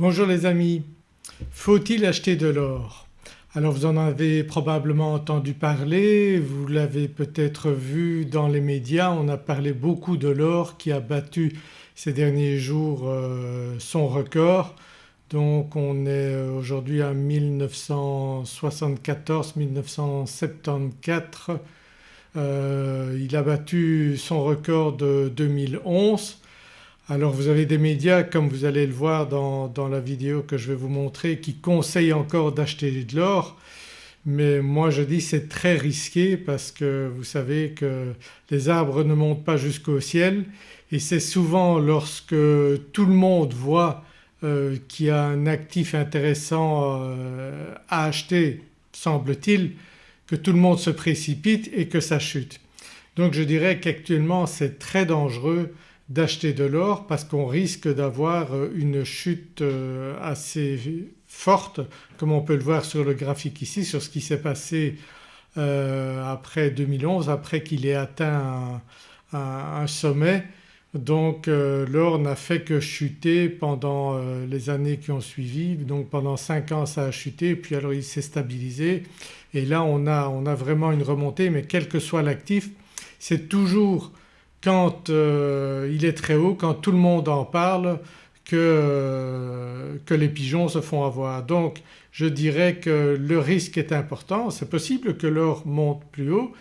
Bonjour les amis, faut-il acheter de l'or? Alors vous en avez probablement entendu parler, vous l'avez peut-être vu dans les médias, on a parlé beaucoup de l'or qui a battu ces derniers jours euh, son record. Donc on est aujourd'hui à 1974-1974, euh, il a battu son record de 2011 alors vous avez des médias comme vous allez le voir dans, la vidéo que je vais vous montrer qui conseillent encore d'acheter de l'or mais moi je dis c'est très risqué parce que vous savez que les arbres ne montent pas jusqu'au ciel et c'est souvent lorsque tout le monde voit euh, qu'il y a un actif intéressant euh, à acheter semble-t-il que tout le monde se précipite et que ça chute. Donc je dirais qu'actuellement c'est très dangereux d'acheter de l'or parce qu'on risque d'avoir euh, une chute euh, assez forte comme on peut le voir sur le graphique ici sur ce qui s'est passé euh, après 2011 après qu'il ait atteint un, sommet. Donc l'or n'a fait que chuter pendant les années qui ont suivi donc pendant 5 ans ça a chuté puis alors il s'est stabilisé et là on a, on a vraiment une remontée mais quel que soit l'actif c'est toujours quand euh, il est très haut, quand tout le monde en parle que, euh, que, les pigeons se font avoir. Donc je dirais que le risque est important, c'est possible que l'or monte plus haut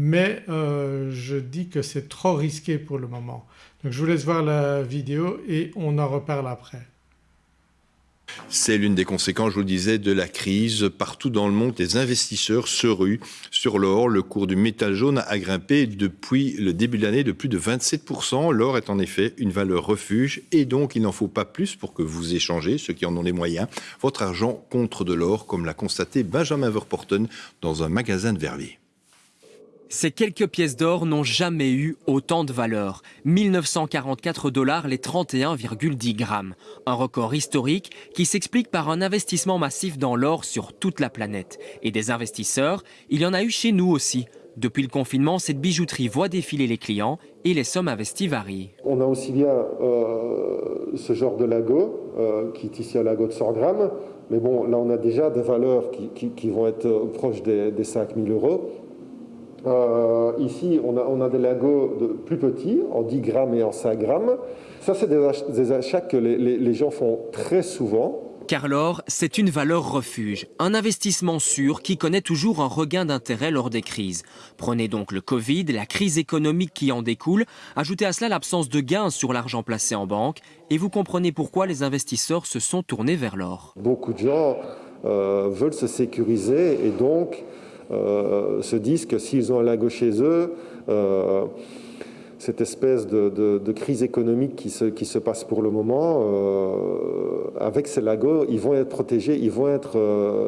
mais euh, je dis que c'est trop risqué pour le moment. Donc je vous laisse voir la vidéo et on en reparle après. C'est l'une des conséquences, je vous le disais, de la crise. Partout dans le monde, les investisseurs se ruent sur l'or. Le cours du métal jaune a grimpé depuis le début de l'année de plus de 27%. L'or est en effet une valeur refuge et donc il n'en faut pas plus pour que vous échangez, ceux qui en ont les moyens, votre argent contre de l'or comme l'a constaté Benjamin Verporten dans un magasin de Verviers. Ces quelques pièces d'or n'ont jamais eu autant de valeur. 1944 dollars les 31,10 grammes. Un record historique qui s'explique par un investissement massif dans l'or sur toute la planète. Et des investisseurs, il y en a eu chez nous aussi. Depuis le confinement, cette bijouterie voit défiler les clients et les sommes investies varient. On a aussi bien euh, ce genre de lago, euh, qui est ici un lago de 100 grammes, mais bon là on a déjà des valeurs qui, vont être proches des, des 5000 euros. Euh, ici, on a, on a, des lingots de plus petits, en 10 grammes et en 5 grammes. Ça, c'est des, achats que les, gens font très souvent. Car l'or, c'est une valeur refuge, un investissement sûr qui connaît toujours un regain d'intérêt lors des crises. Prenez donc le Covid, la crise économique qui en découle, ajoutez à cela l'absence de gains sur l'argent placé en banque et vous comprenez pourquoi les investisseurs se sont tournés vers l'or. Beaucoup de gens euh, veulent se sécuriser et donc se disent que s'ils ont un lago chez eux, euh, cette espèce de, crise économique qui se, qui se, passe pour le moment, euh, avec ces lagos, ils vont être protégés, ils vont être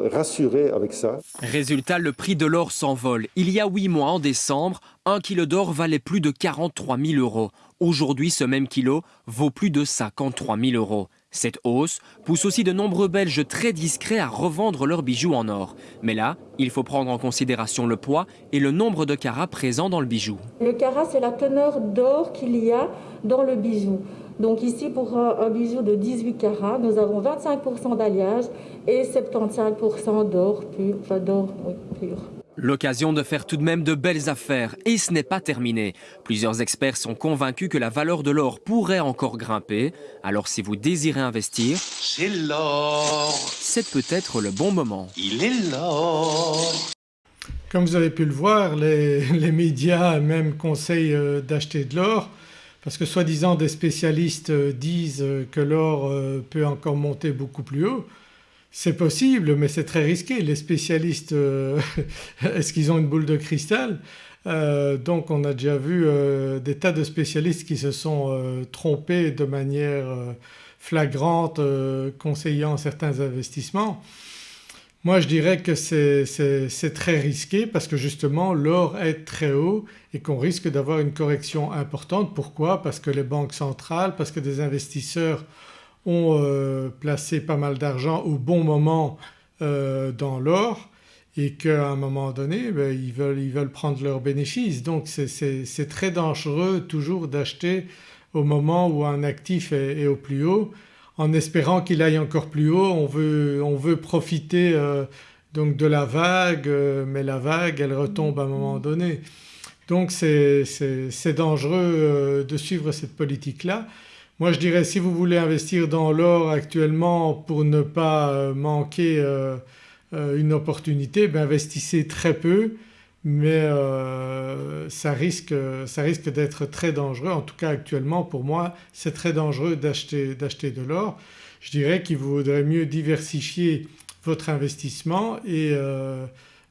rassurés avec ça. Résultat, le prix de l'or s'envole. Il y a huit mois, en décembre, un kilo d'or valait plus de 43 000 euros. Aujourd'hui, ce même kilo vaut plus de 53 000 euros. Cette hausse pousse aussi de nombreux Belges très discrets à revendre leurs bijoux en or. Mais là, il faut prendre en considération le poids et le nombre de carats présents dans le bijou. Le carat, c'est la teneur d'or qu'il y a dans le bijou. Donc ici, pour un, bijou de 18 carats, nous avons 25% d'alliage et 75% d'or pur, d'or pur. L'occasion de faire tout de même de belles affaires et ce n'est pas terminé. Plusieurs experts sont convaincus que la valeur de l'or pourrait encore grimper. Alors si vous désirez investir, c'est l'or. C'est peut-être le bon moment. Il est l'or. Comme vous avez pu le voir, les, les médias même conseillent euh, d'acheter de l'or parce que soi-disant des spécialistes euh, disent que l'or euh, peut encore monter beaucoup plus haut. C'est possible mais c'est très risqué. Les spécialistes, euh, est-ce qu'ils ont une boule de cristal? Euh, Donc on a déjà vu euh, des tas de spécialistes qui se sont trompés de manière flagrante conseillant certains investissements. Moi je dirais que c'est très risqué parce que justement l'or est très haut et qu'on risque d'avoir une correction importante. Pourquoi? Parce que les banques centrales, parce que des investisseurs ont euh, placé pas mal d'argent au bon moment euh, dans l'or et qu'à un moment donné ben, ils, veulent, ils, veulent, prendre leurs bénéfices. Donc c'est très dangereux toujours d'acheter au moment où un actif est, au plus haut. en espérant qu'il aille encore plus haut. On veut, on veut profiter donc de la vague mais la vague elle retombe à un moment donné. Donc c'est dangereux de suivre cette politique-là. Moi je dirais si vous voulez investir dans l'or actuellement pour ne pas manquer une opportunité, ben investissez très peu mais euh, ça risque, ça risque d'être très dangereux. En tout cas actuellement pour moi c'est très dangereux d'acheter de l'or. Je dirais qu'il vaudrait mieux diversifier votre investissement et euh,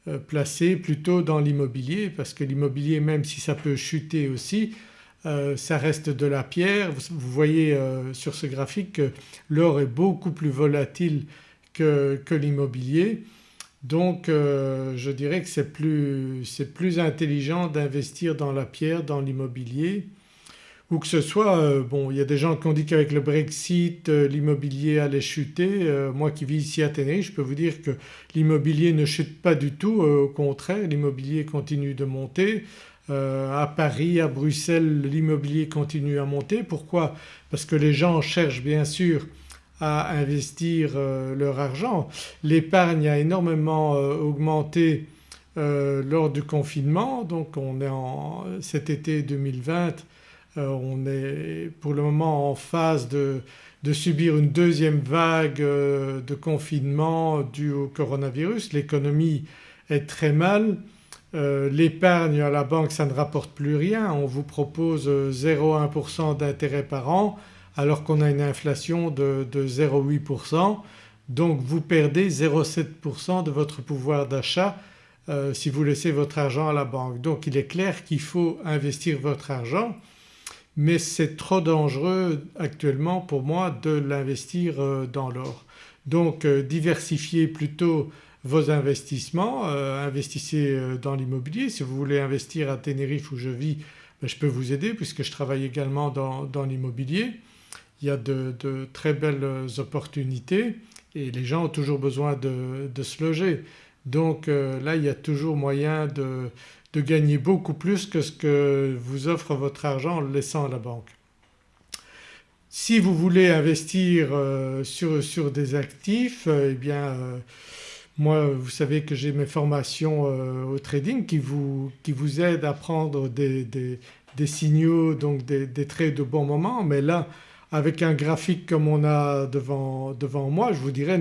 euh, placer plutôt dans l'immobilier parce que l'immobilier même si ça peut chuter aussi ça reste de la pierre. Vous, voyez sur ce graphique que l'or est beaucoup plus volatile que, l'immobilier donc euh, je dirais que c'est plus, intelligent d'investir dans la pierre, dans l'immobilier ou que ce soit, euh, bon il y a des gens qui ont dit qu'avec le Brexit euh, l'immobilier allait chuter. moi qui vis ici à Tenerife je peux vous dire que l'immobilier ne chute pas du tout, au contraire l'immobilier continue de monter. À Paris, à Bruxelles l'immobilier continue à monter. Pourquoi? Parce que les gens cherchent bien sûr à investir euh, leur argent. L'épargne a énormément euh, augmenté euh, lors du confinement donc on est en cet été 2020 on est pour le moment en phase de, de subir une deuxième vague de confinement due au coronavirus. L'économie est très mal. L'épargne à la banque ça ne rapporte plus rien, on vous propose 0,1% d'intérêt par an alors qu'on a une inflation de, 0,8% donc vous perdez 0,7% de votre pouvoir d'achat euh, si vous laissez votre argent à la banque. Donc il est clair qu'il faut investir votre argent mais c'est trop dangereux actuellement pour moi de l'investir euh, dans l'or. Donc euh, diversifiez plutôt vos investissements, investissez dans l'immobilier. Si vous voulez investir à Tenerife où je vis ben, je peux vous aider puisque je travaille également dans l'immobilier il y a de, très belles opportunités et les gens ont toujours besoin de, se loger. Donc euh, là il y a toujours moyen de, gagner beaucoup plus que ce que vous offre votre argent en le laissant à la banque. Si vous voulez investir euh, sur, des actifs eh bien euh, moi vous savez que j'ai mes formations au trading qui vous, qui vous aident à prendre des, signaux donc des, des trades de bon moment mais là avec un graphique comme on a devant, devant moi je vous dirais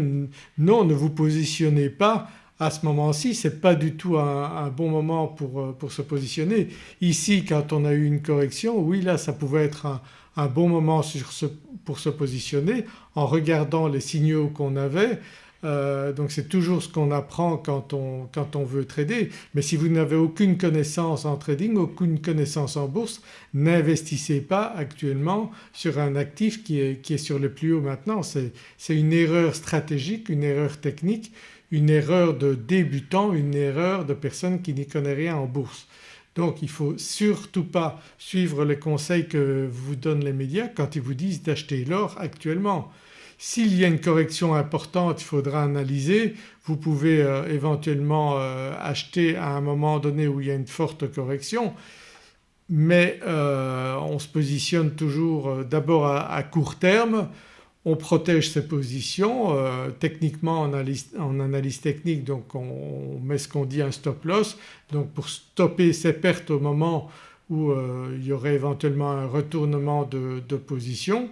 non ne vous positionnez pas à ce moment-ci ce n'est pas du tout un, bon moment pour, pour, se positionner. Ici quand on a eu une correction oui là ça pouvait être un, un bon moment sur ce, pour se positionner en regardant les signaux qu'on avait euh, donc c'est toujours ce qu'on apprend quand on, quand on, veut trader mais si vous n'avez aucune connaissance en trading, aucune connaissance en bourse n'investissez pas actuellement sur un actif qui est, qui est sur le plus haut maintenant. C'est une erreur stratégique, une erreur technique, une erreur de débutant, une erreur de personne qui n'y connaît rien en bourse. Donc il ne faut surtout pas suivre les conseils que vous donnent les médias quand ils vous disent d'acheter l'or actuellement. S'il y a une correction importante il faudra analyser, vous pouvez euh, éventuellement euh, acheter à un moment donné où il y a une forte correction. Mais euh, on se positionne toujours d'abord à, court terme, on protège ses positions. Techniquement en analyse, technique donc on, met ce qu'on dit un stop loss. Donc pour stopper ses pertes au moment où il y aurait éventuellement un retournement de position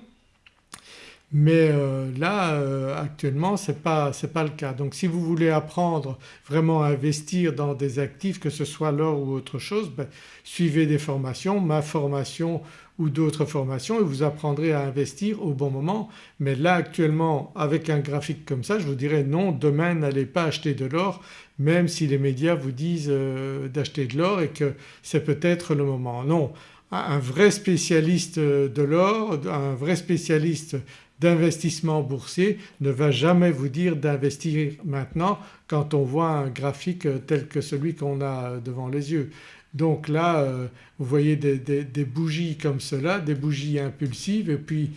mais euh, là euh, actuellement ce n'est pas, pas, le cas. Donc si vous voulez apprendre vraiment à investir dans des actifs que ce soit l'or ou autre chose ben, suivez des formations, ma formation ou d'autres formations et vous apprendrez à investir au bon moment. Mais là actuellement avec un graphique comme ça je vous dirais non demain n'allez pas acheter de l'or même si les médias vous disent euh, d'acheter de l'or et que c'est peut-être le moment. Non un vrai spécialiste de l'or, un vrai spécialiste d'investissement boursier ne va jamais vous dire d'investir maintenant quand on voit un graphique tel que celui qu'on a devant les yeux. Donc là euh, vous voyez des, bougies comme cela, des bougies impulsives et puis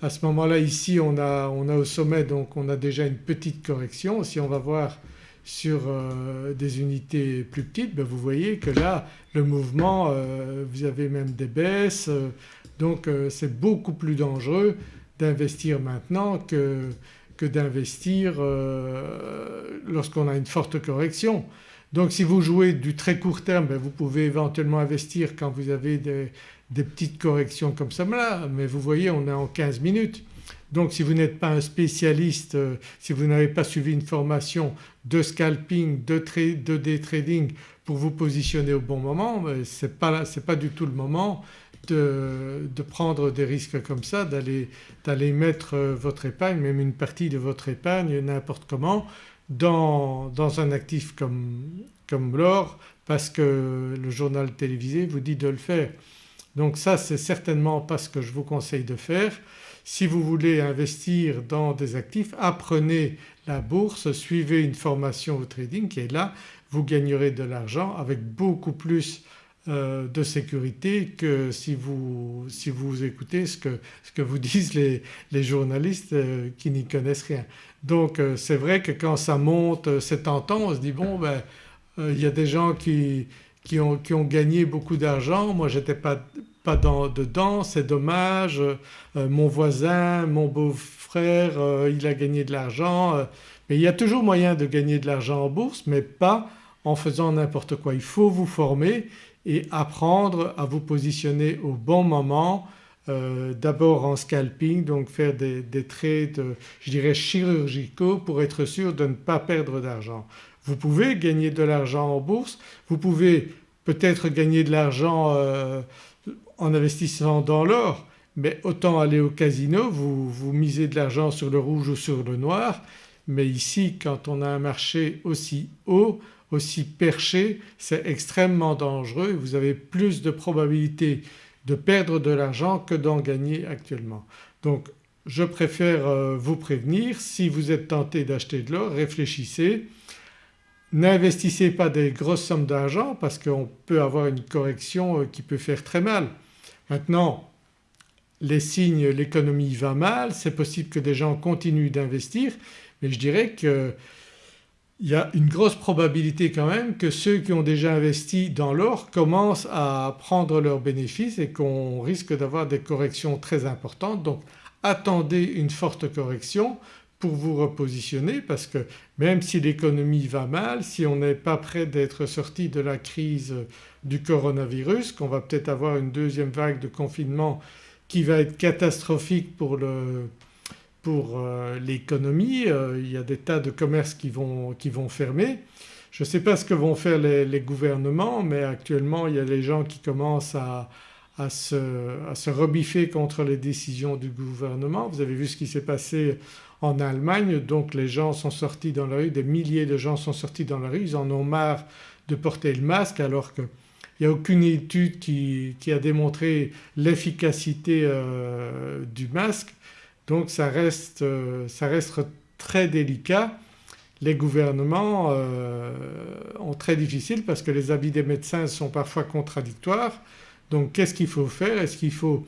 à ce moment-là ici on a, on a, au sommet donc on a déjà une petite correction. Si on va voir sur euh, des unités plus petites ben vous voyez que là le mouvement euh, vous avez même des baisses donc c'est beaucoup plus dangereux d'investir maintenant que, que d'investir euh, lorsqu'on a une forte correction. Donc si vous jouez du très court terme ben, vous pouvez éventuellement investir quand vous avez des, des petites corrections comme ça là mais vous voyez on est en 15 minutes. Donc si vous n'êtes pas un spécialiste, euh, si vous n'avez pas suivi une formation de scalping, de, de day trading pour vous positionner au bon moment, ce n'est pas, pas, du tout le moment de, prendre des risques comme ça, d'aller mettre euh, votre épargne, même une partie de votre épargne n'importe comment dans, un actif comme, l'or parce que le journal télévisé vous dit de le faire. Donc ça c'est certainement pas ce que je vous conseille de faire. Si vous voulez investir dans des actifs apprenez la bourse, suivez une formation au trading qui est là, vous gagnerez de l'argent avec beaucoup plus de sécurité que si vous, si vous écoutez ce que, ce que, vous disent les, journalistes euh, qui n'y connaissent rien. Donc euh, c'est vrai que quand ça monte c'est tentant, on se dit bon ben il y a des gens qui, qui, ont, qui ont gagné beaucoup d'argent, moi j'étais pas pas dans, dedans, c'est dommage, euh, mon voisin, mon beau-frère euh, il a gagné de l'argent. Euh, mais il y a toujours moyen de gagner de l'argent en bourse mais pas en faisant n'importe quoi. Il faut vous former et apprendre à vous positionner au bon moment, d'abord en scalping donc faire des, des trades je dirais chirurgicaux pour être sûr de ne pas perdre d'argent. Vous pouvez gagner de l'argent en bourse, vous pouvez peut-être gagner de l'argent en investissant dans l'or mais autant aller au casino, vous, vous misez de l'argent sur le rouge ou sur le noir mais ici quand on a un marché aussi haut, aussi perché c'est extrêmement dangereux vous avez plus de probabilité de perdre de l'argent que d'en gagner actuellement. Donc je préfère euh, vous prévenir si vous êtes tenté d'acheter de l'or réfléchissez, n'investissez pas des grosses sommes d'argent parce qu'on peut avoir une correction euh, qui peut faire très mal. Maintenant les signes l'économie va mal, c'est possible que des gens continuent d'investir mais je dirais qu'il y a une grosse probabilité quand même que ceux qui ont déjà investi dans l'or commencent à prendre leurs bénéfices et qu'on risque d'avoir des corrections très importantes. Donc attendez une forte correction pour vous repositionner parce que même si l'économie va mal, si on n'est pas prêt d'être sorti de la crise du coronavirus, qu'on va peut-être avoir une deuxième vague de confinement qui va être catastrophique pour pour euh, l'économie, euh, il y a des tas de commerces qui vont, qui vont fermer. Je ne sais pas ce que vont faire les, gouvernements mais actuellement il y a les gens qui commencent à, à, se, à se rebiffer contre les décisions du gouvernement. Vous avez vu ce qui s'est passé en Allemagne donc les gens sont sortis dans la rue, des milliers de gens sont sortis dans la rue, ils en ont marre de porter le masque alors qu'il n'y a aucune étude qui, qui a démontré l'efficacité euh, du masque donc ça reste, euh, ça reste très délicat. Les gouvernements euh, ont très difficile parce que les avis des médecins sont parfois contradictoires. Donc qu'est-ce qu'il faut faire? Est-ce qu'il faut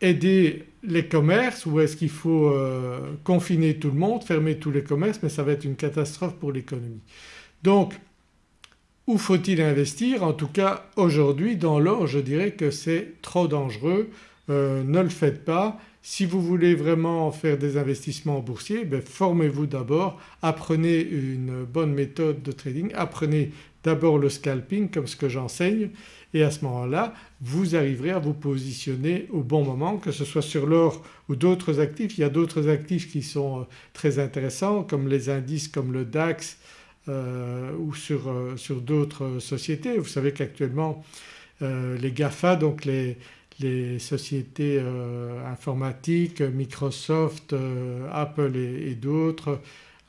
aider les commerces ou est-ce qu'il faut euh, confiner tout le monde, fermer tous les commerces? Mais ça va être une catastrophe pour l'économie. Donc où faut-il investir? En tout cas aujourd'hui dans l'or je dirais que c'est trop dangereux, euh, ne le faites pas. Si vous voulez vraiment faire des investissements boursiers ben formez-vous d'abord, apprenez une bonne méthode de trading, apprenez d'abord le scalping comme ce que j'enseigne et à ce moment-là vous arriverez à vous positionner au bon moment que ce soit sur l'or ou d'autres actifs. Il y a d'autres actifs qui sont euh, très intéressants comme les indices comme le DAX euh, ou sur, sur d'autres sociétés. Vous savez qu'actuellement les GAFA donc les, les sociétés euh, informatiques, Microsoft, euh, Apple et, d'autres,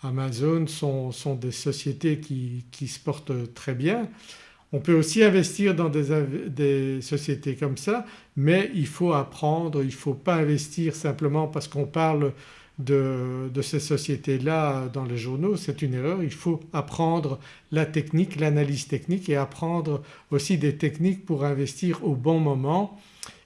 Amazon sont, des sociétés qui, qui, se portent très bien. On peut aussi investir dans des, sociétés comme ça mais il faut apprendre, il ne faut pas investir simplement parce qu'on parle de ces sociétés-là dans les journaux, c'est une erreur. Il faut apprendre la technique, l'analyse technique et apprendre aussi des techniques pour investir au bon moment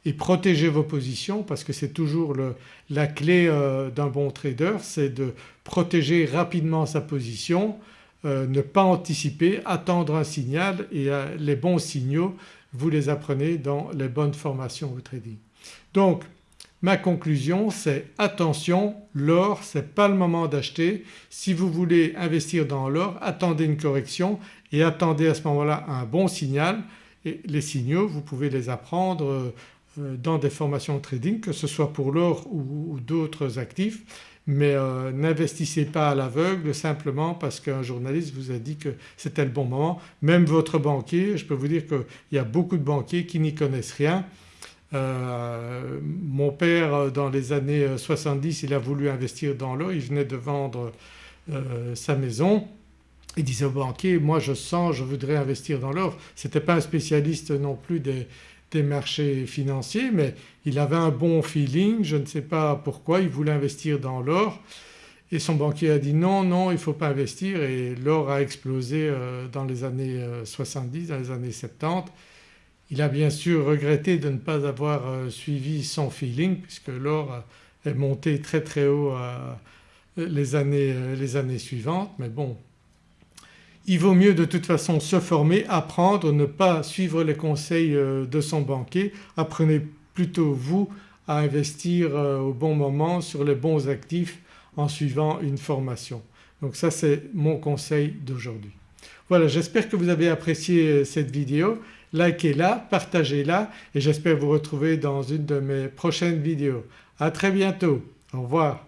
et protéger vos positions parce que c'est toujours le, la clé euh, d'un bon trader c'est de protéger rapidement sa position, euh, ne pas anticiper, attendre un signal et euh, les bons signaux vous les apprenez dans les bonnes formations au trading. Donc Ma conclusion c'est attention l'or c'est pas le moment d'acheter. Si vous voulez investir dans l'or attendez une correction et attendez à ce moment-là un bon signal et les signaux vous pouvez les apprendre dans des formations trading que ce soit pour l'or ou, d'autres actifs mais euh, n'investissez pas à l'aveugle simplement parce qu'un journaliste vous a dit que c'était le bon moment. Même votre banquier, je peux vous dire qu'il y a beaucoup de banquiers qui n'y connaissent rien. Euh, mon père dans les années 70 il a voulu investir dans l'or, il venait de vendre sa maison il disait au banquier moi je sens je voudrais investir dans l'or. Ce n'était pas un spécialiste non plus des, des marchés financiers mais il avait un bon feeling, je ne sais pas pourquoi, il voulait investir dans l'or et son banquier a dit non, non il ne faut pas investir et l'or a explosé euh, dans les années 70, euh, dans les années 70. Il a bien sûr regretté de ne pas avoir euh, suivi son feeling puisque l'or est monté très très haut les années, les années suivantes mais bon il vaut mieux de toute façon se former, apprendre, ne pas suivre les conseils euh, de son banquier, apprenez plutôt vous à investir euh, au bon moment sur les bons actifs en suivant une formation. Donc ça c'est mon conseil d'aujourd'hui. Voilà j'espère que vous avez apprécié euh, cette vidéo, likez-la, partagez-la et j'espère vous retrouver dans une de mes prochaines vidéos. À très bientôt, au revoir.